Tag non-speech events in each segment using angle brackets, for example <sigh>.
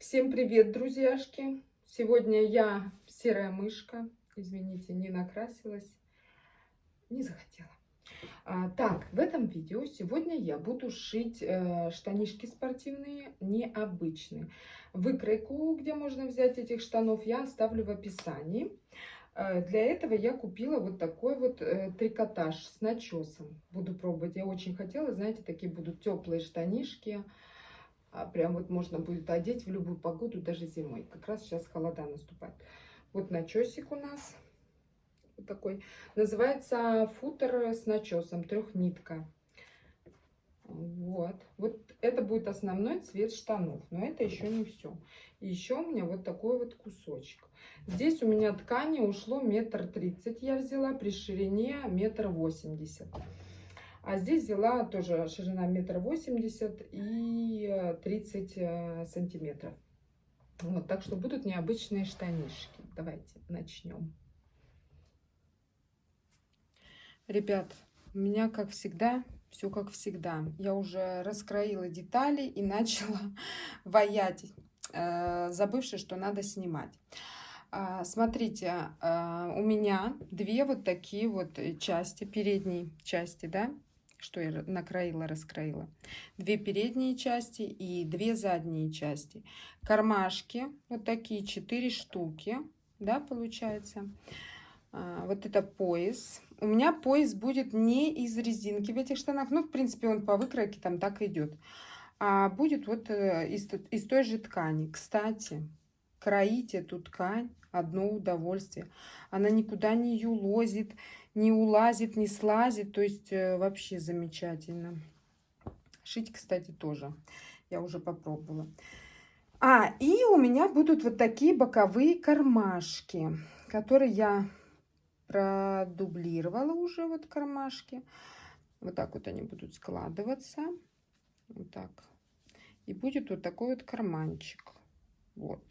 Всем привет, друзьяшки! Сегодня я серая мышка. Извините, не накрасилась. Не захотела. А, так, в этом видео сегодня я буду шить э, штанишки спортивные, необычные. Выкройку, где можно взять этих штанов, я оставлю в описании. Э, для этого я купила вот такой вот э, трикотаж с начесом. Буду пробовать. Я очень хотела, знаете, такие будут теплые штанишки. А прям вот можно будет одеть в любую погоду, даже зимой. Как раз сейчас холода наступает. Вот начесик у нас вот такой. Называется футер с начесом, трехнитка. Вот. Вот это будет основной цвет штанов. Но это еще не все. И еще у меня вот такой вот кусочек. Здесь у меня ткани ушло метр тридцать я взяла при ширине метр восемьдесят. А здесь взяла тоже ширина метр восемьдесят и 30 э, э, сантиметров. Вот, так что будут необычные штанишки. Давайте начнем. Ребят, у меня, как всегда, все как всегда. Я уже раскроила детали и <laughs> начала ваять, э, забывши, что надо снимать. А, смотрите, у меня две вот такие вот части, передней части, да, что я накроила, раскроила. Две передние части и две задние части. Кармашки, вот такие четыре штуки, да, получается. А, вот это пояс. У меня пояс будет не из резинки в этих штанах. Ну, в принципе, он по выкройке там так идет. А будет вот э, из, из той же ткани. Кстати, кроить эту ткань одно удовольствие. Она никуда не юлозит не улазит, не слазит. То есть э, вообще замечательно. Шить, кстати, тоже. Я уже попробовала. А, и у меня будут вот такие боковые кармашки, которые я продублировала уже, вот кармашки. Вот так вот они будут складываться. Вот так. И будет вот такой вот карманчик. Вот.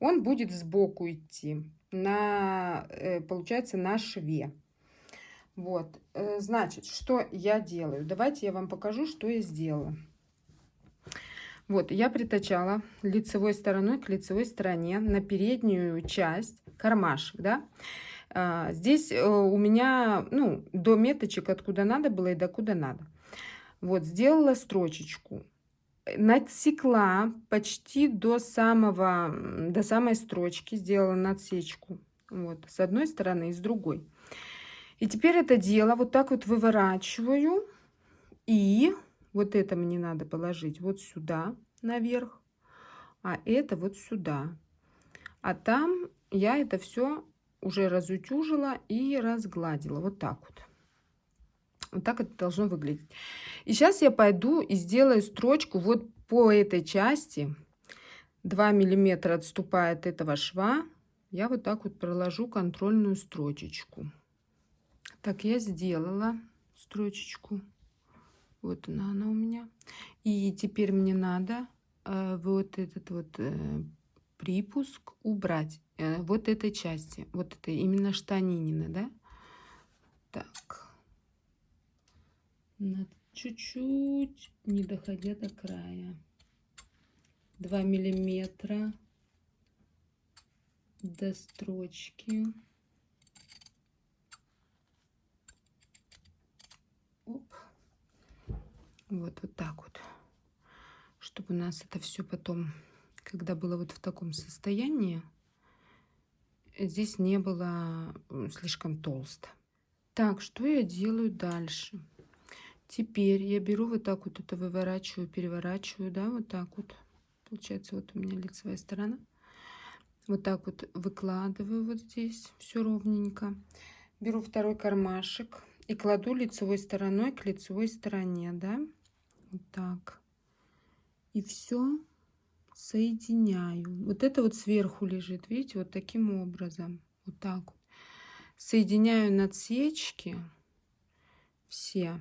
Он будет сбоку идти, на, э, получается, на шве. Вот, э, значит, что я делаю? Давайте я вам покажу, что я сделала. Вот, я притачала лицевой стороной к лицевой стороне на переднюю часть кармашек, да. А, здесь э, у меня, ну, до меточек откуда надо было и до куда надо. Вот, сделала строчечку. Надсекла почти до самого, до самой строчки, сделала надсечку. Вот, с одной стороны и с другой. И теперь это дело вот так вот выворачиваю. И вот это мне надо положить вот сюда наверх. А это вот сюда. А там я это все уже разутюжила и разгладила. Вот так вот. Вот так это должно выглядеть. И сейчас я пойду и сделаю строчку вот по этой части. 2 миллиметра отступает этого шва. Я вот так вот проложу контрольную строчечку. Так, я сделала строчечку. Вот она, она у меня. И теперь мне надо э, вот этот вот э, припуск убрать. Э, вот этой части. Вот это именно штанинина, да? Так. Чуть-чуть, не доходя до края. 2 миллиметра до строчки. Вот, вот так вот. Чтобы у нас это все потом, когда было вот в таком состоянии, здесь не было слишком толсто. Так, что я делаю дальше? Теперь я беру вот так вот это выворачиваю, переворачиваю, да, вот так вот. Получается, вот у меня лицевая сторона. Вот так вот выкладываю вот здесь все ровненько. Беру второй кармашек и кладу лицевой стороной к лицевой стороне, да вот так. И все соединяю. Вот это вот сверху лежит, видите, вот таким образом. Вот так вот. Соединяю надсечки все,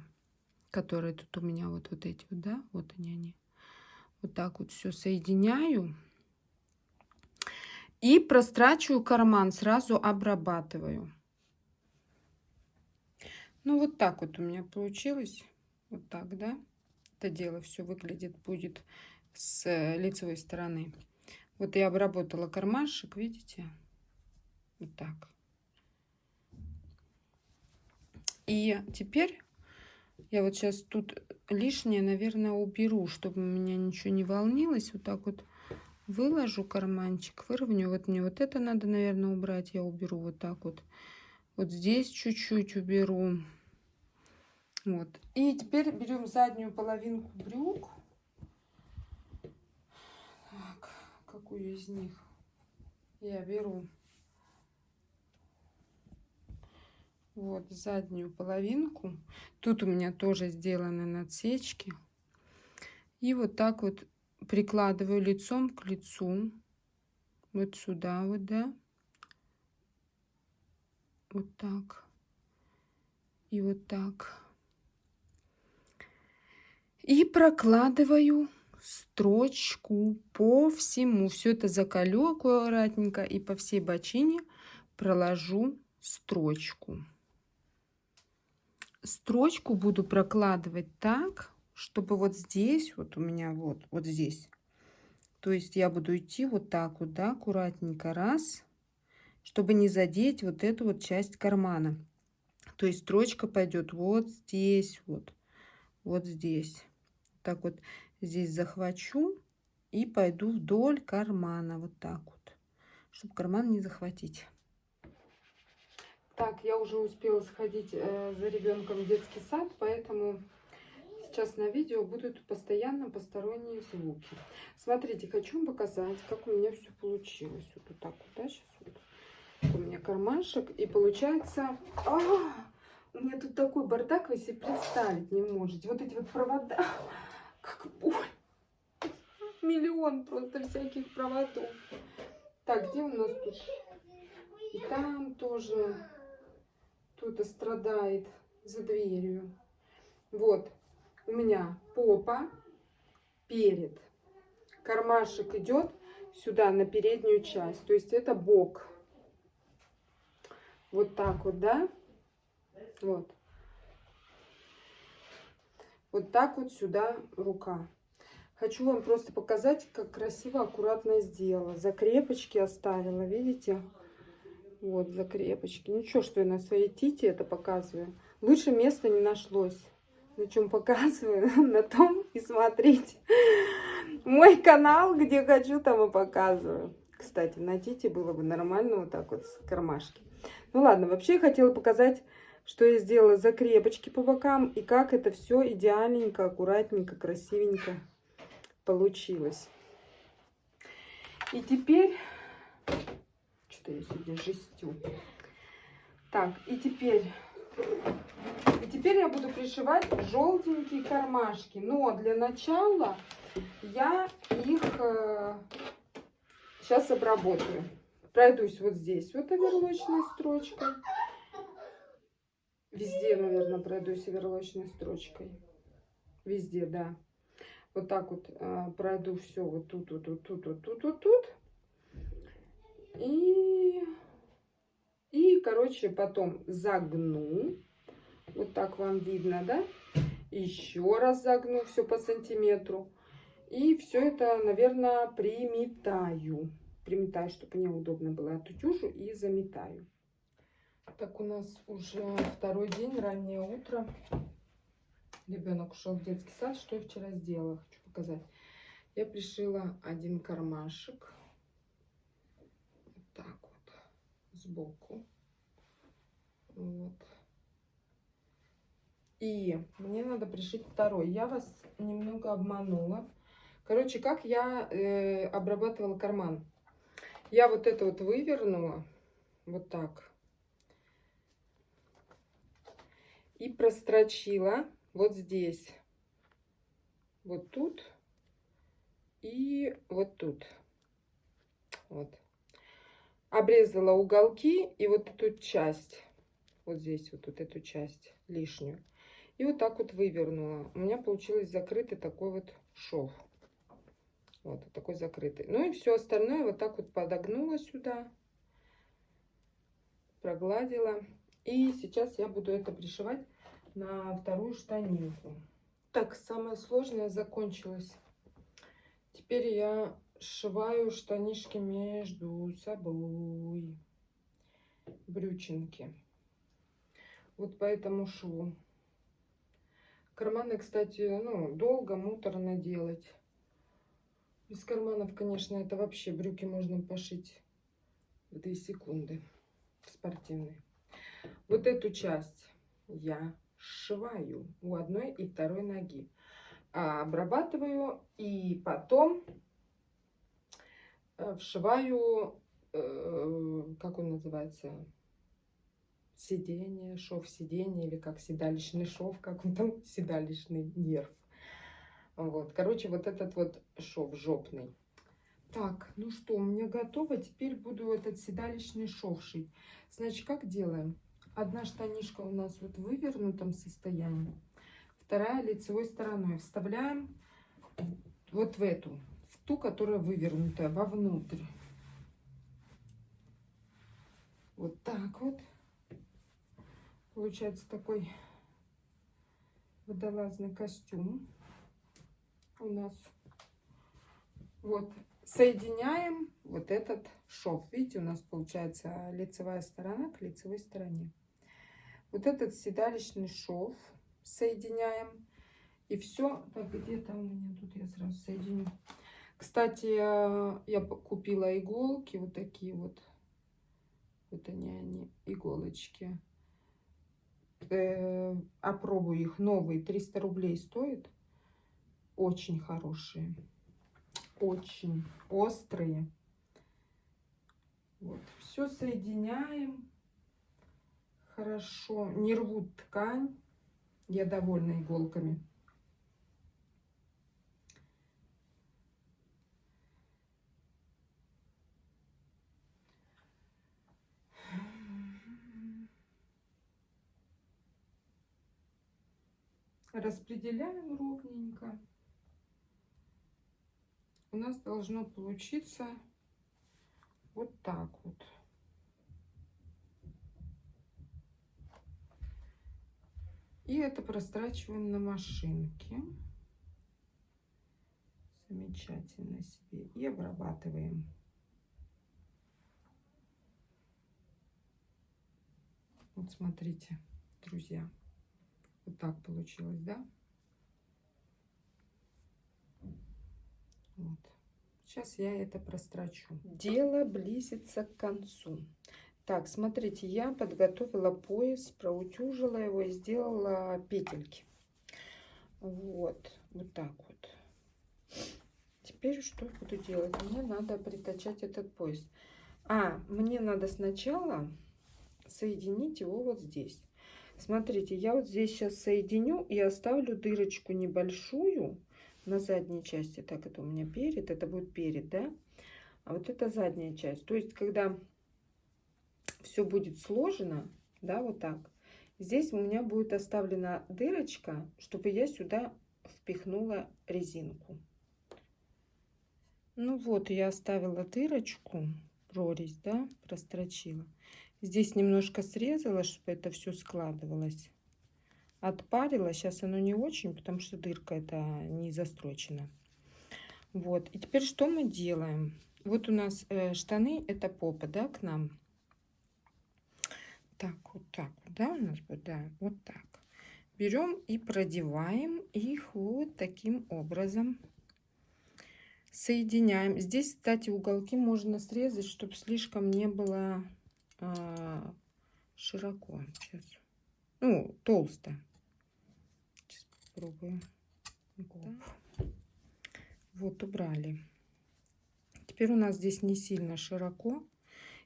которые тут у меня вот, вот эти вот, да, вот они, они. Вот так вот все соединяю. И прострачиваю карман, сразу обрабатываю. Ну, вот так вот у меня получилось. Вот так, да? Это дело все выглядит будет с лицевой стороны. Вот я обработала кармашек, видите? Вот так. И теперь я вот сейчас тут лишнее, наверное, уберу, чтобы у меня ничего не волнилось. Вот так вот выложу карманчик, выровню. Вот мне вот это надо, наверное, убрать. Я уберу вот так вот. Вот здесь чуть-чуть уберу. Вот. И теперь берем заднюю половинку брюк. Так, какую из них я беру? Вот заднюю половинку. Тут у меня тоже сделаны надсечки. И вот так вот прикладываю лицом к лицу. Вот сюда вот, да вот так и вот так. И прокладываю строчку по всему. Все это закалю аккуратненько и по всей бочине проложу строчку. Строчку буду прокладывать так, чтобы вот здесь, вот у меня вот, вот здесь. То есть я буду идти вот так вот, да, аккуратненько, раз, чтобы не задеть вот эту вот часть кармана. То есть строчка пойдет вот здесь, вот, вот здесь. Так вот здесь захвачу и пойду вдоль кармана, вот так вот, чтобы карман не захватить. Так, я уже успела сходить э, за ребенком в детский сад, поэтому сейчас на видео будут постоянно посторонние звуки. Смотрите, хочу вам показать, как у меня все получилось. Вот, вот так вот, да, сейчас вот у меня кармашек. И получается... А, у меня тут такой бардак, вы себе представить не можете. Вот эти вот провода, как боль. Миллион просто всяких проводов. Так, где у нас тут? И там тоже кто-то страдает за дверью. Вот, у меня попа перед. Кармашек идет сюда, на переднюю часть. То есть это бок. Вот так вот, да? Вот. Вот так вот сюда рука. Хочу вам просто показать, как красиво, аккуратно сделала. Закрепочки оставила, видите? Вот, закрепочки. Ничего, что я на своей тите это показываю. Лучше места не нашлось. На чем показываю, <laughs> на том и смотрите. Мой канал, где хочу, там и показываю. Кстати, на тите было бы нормально вот так вот с кармашки. Ну ладно, вообще я хотела показать, что я сделала закрепочки по бокам и как это все идеальненько, аккуратненько, красивенько получилось. И теперь... Что я сегодня жестю? Так, и теперь... И теперь я буду пришивать желтенькие кармашки. Но для начала я их э, сейчас обработаю пройдусь вот здесь вот оверлочной строчкой. Везде, наверное, пройдусь оверлочной строчкой. Везде, да. Вот так вот э, пройду все вот тут, вот, вот тут, вот тут, вот тут. И, и, короче, потом загну. Вот так вам видно, да? Еще раз загну все по сантиметру. И все это, наверное, приметаю приметаю, чтобы мне удобно было отутюжу и заметаю. Так, у нас уже второй день, раннее утро. Ребенок ушел в детский сад. Что я вчера сделала? Хочу показать. Я пришила один кармашек. Вот так вот. Сбоку. Вот. И мне надо пришить второй. Я вас немного обманула. Короче, как я э, обрабатывала карман. Я вот это вот вывернула, вот так. И прострочила вот здесь, вот тут и вот тут. Вот. Обрезала уголки и вот эту часть, вот здесь вот, вот эту часть лишнюю. И вот так вот вывернула. У меня получилось закрытый такой вот шов. Вот, такой закрытый. Ну и все остальное вот так вот подогнула сюда. Прогладила. И сейчас я буду это пришивать на вторую штанинку. Так, самое сложное закончилось. Теперь я сшиваю штанишки между собой. Брючинки. Вот по этому шву. Карманы, кстати, ну, долго, муторно делать. Без карманов, конечно, это вообще брюки можно пошить в 2 секунды. Спортивные. Вот эту часть я сшиваю у одной и второй ноги. А обрабатываю и потом э, вшиваю, э, как он называется, сидение, шов сидения, или как седалищный шов, как он там, <laughs> седалищный нерв. Вот, короче, вот этот вот шов жопный. Так, ну что, у меня готово. Теперь буду этот седалищный шов шить. Значит, как делаем? Одна штанишка у нас вот в вывернутом состоянии, вторая лицевой стороной. Вставляем вот в эту, в ту, которая вывернутая, вовнутрь. Вот так вот. Получается такой водолазный костюм у нас. Вот, соединяем вот этот шов. Видите, у нас получается лицевая сторона к лицевой стороне. Вот этот седалищный шов соединяем. И все, так, где-то у меня тут я сразу соединю. Кстати, я купила иголки, вот такие вот. Вот они, они, иголочки. Э, опробую их. Новые. 300 рублей стоит очень хорошие. Очень острые. Вот. Все соединяем хорошо не рвут ткань я довольна иголками распределяем ровненько. У нас должно получиться вот так вот. И это прострачиваем на машинке. Замечательно себе. И обрабатываем. Вот смотрите, друзья. Вот так получилось, да? Вот. Сейчас я это прострочу. Дело близится к концу. Так, смотрите, я подготовила пояс, проутюжила его и сделала петельки. Вот, вот так вот. Теперь что буду делать? Мне надо притачать этот пояс. А, мне надо сначала соединить его вот здесь. Смотрите, я вот здесь сейчас соединю и оставлю дырочку небольшую на задней части. Так, это у меня перед, это будет перед, да? А вот это задняя часть. То есть, когда все будет сложено, да, вот так, здесь у меня будет оставлена дырочка, чтобы я сюда впихнула резинку. Ну вот, я оставила дырочку, прорезь, да, прострочила. Здесь немножко срезала, чтобы это все складывалось. Отпарила. Сейчас оно не очень, потому что дырка это не застрочена. Вот. И теперь что мы делаем? Вот у нас э, штаны, это попа, да, к нам. Так, вот так да, у нас будет, да, вот так. Берем и продеваем их вот таким образом. Соединяем. Здесь, кстати, уголки можно срезать, чтобы слишком не было а, широко. Сейчас. Ну, толсто. Сейчас попробую. Вот. вот, убрали. Теперь у нас здесь не сильно широко.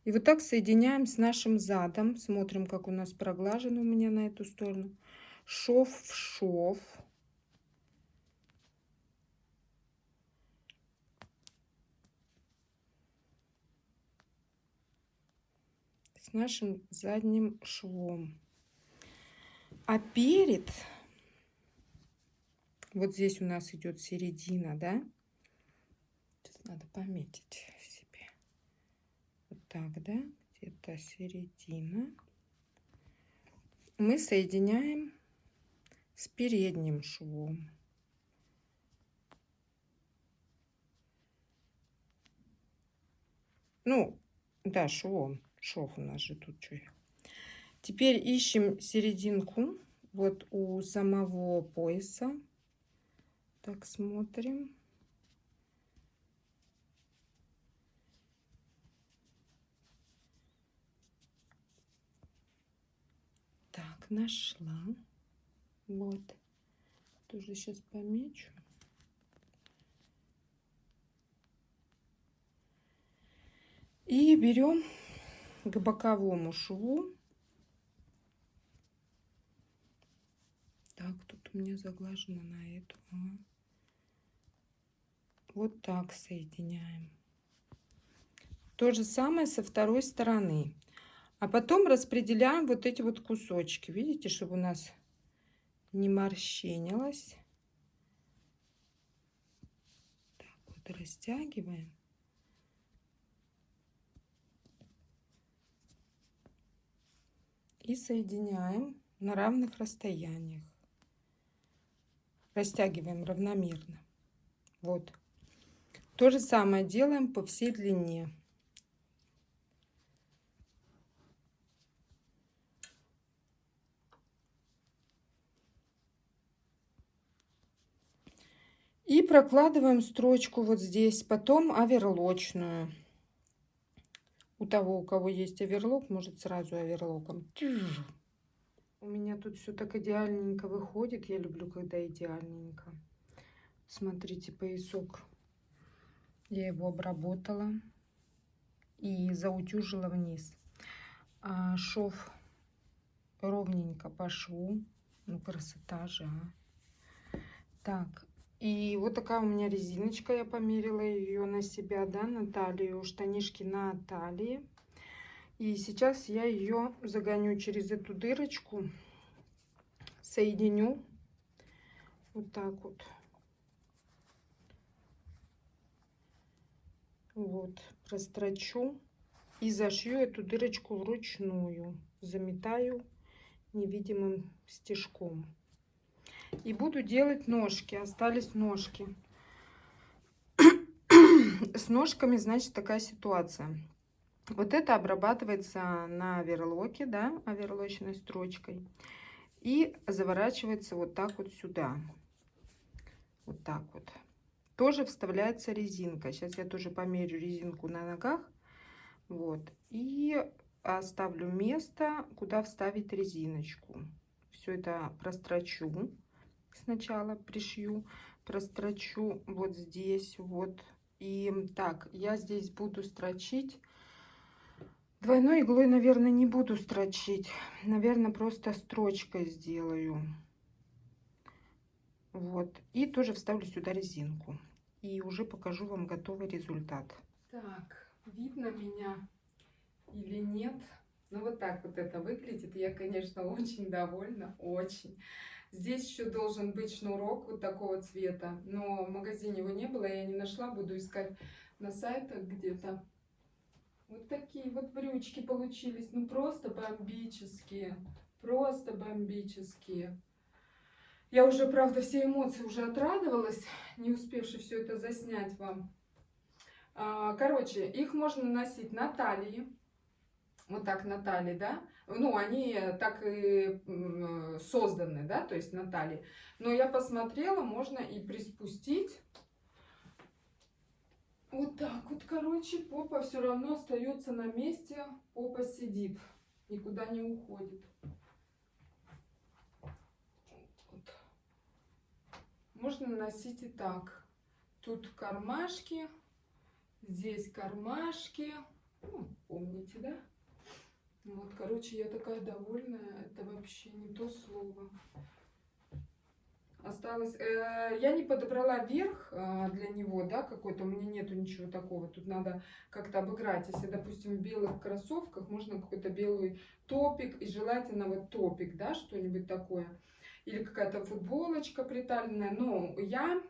И вот так соединяем с нашим задом. Смотрим, как у нас проглажено у меня на эту сторону. Шов в шов. с нашим задним швом. А перед, вот здесь у нас идет середина, да? Сейчас надо пометить так, да? Где-то середина. Мы соединяем с передним швом. Ну, да, швом. Шов у нас же тут что. Теперь ищем серединку. Вот у самого пояса. Так, смотрим. Так, нашла. Вот. Тоже сейчас помечу. И берем к боковому шву. Так, тут у меня заглажено на эту. Вот так соединяем. То же самое со второй стороны. А потом распределяем вот эти вот кусочки. Видите, чтобы у нас не морщинилось. Так вот растягиваем. И соединяем на равных расстояниях. Растягиваем равномерно. Вот. То же самое делаем по всей длине. И прокладываем строчку вот здесь, потом оверлочную. У того, у кого есть оверлок, может сразу оверлоком. У меня тут все так идеальненько выходит. Я люблю, когда идеальненько. Смотрите, поясок я его обработала и заутюжила вниз. А шов ровненько по шву. Ну, красота же, а. Так, и вот такая у меня резиночка. Я померила ее на себя, да, на талию. Штанишки на талии. И сейчас я ее загоню через эту дырочку. Соединю. Вот так вот. Вот, прострочу и зашью эту дырочку вручную. Заметаю невидимым стежком. И буду делать ножки. Остались ножки. <coughs> С ножками, значит, такая ситуация. Вот это обрабатывается на оверлоке, да, оверлочной строчкой. И заворачивается вот так вот сюда. Вот так вот тоже вставляется резинка. Сейчас я тоже померю резинку на ногах. Вот. И оставлю место, куда вставить резиночку. Все это прострочу сначала, пришью, прострочу вот здесь, вот. И так, я здесь буду строчить. Двойной иглой, наверное, не буду строчить. Наверное, просто строчкой сделаю. Вот. И тоже вставлю сюда резинку и уже покажу вам готовый результат. Так, видно меня или нет? Ну вот так вот это выглядит. Я, конечно, <laughs> очень довольна, очень. Здесь еще должен быть шнурок вот такого цвета, но в магазине его не было, я не нашла, буду искать на сайтах где-то. Вот такие вот брючки получились, ну просто бомбические, просто бомбические. Я уже, правда, все эмоции уже отрадовалась, не успевши все это заснять вам. А, короче, их можно носить на талии. Вот так на талии, да? Ну, они так и созданы, да, то есть на талии. Но я посмотрела, можно и приспустить. Вот так вот, короче, попа все равно остается на месте, попа сидит, никуда не уходит. Можно носить и так. Тут кармашки, здесь кармашки. Ну, помните, да? Вот, короче, я такая довольная. Это вообще не то слово. Осталось... Э, я не подобрала верх э, для него, да, какой-то. У меня нету ничего такого. Тут надо как-то обыграть. Если, допустим, в белых кроссовках, можно какой-то белый топик. И желательно вот топик, да, что-нибудь такое или какая-то футболочка приталенная. Но я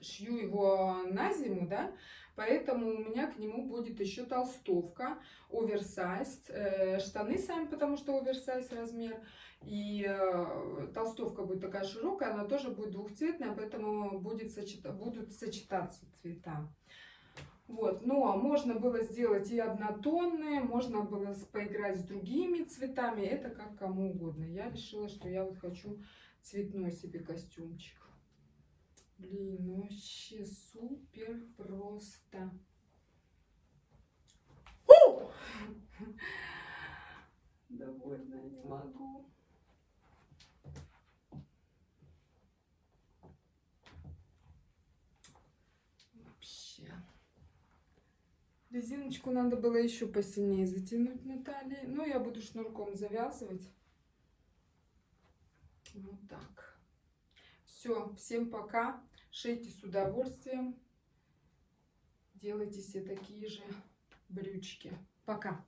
шью его на зиму, да, поэтому у меня к нему будет еще толстовка, оверсайз, э, штаны сами, потому что оверсайз размер, и э, толстовка будет такая широкая, она тоже будет двухцветная, поэтому будет сочета, будут сочетаться цвета. Вот, но можно было сделать и однотонные, можно было поиграть с другими цветами, это как кому угодно. Я решила, что я вот хочу цветной себе костюмчик. Блин, ну вообще супер просто. Довольно не могу. Вообще. Резиночку надо было еще посильнее затянуть на талии. Ну, я буду шнурком завязывать. Вот так. Все, всем пока. Шейте с удовольствием. Делайте себе такие же брючки. Пока.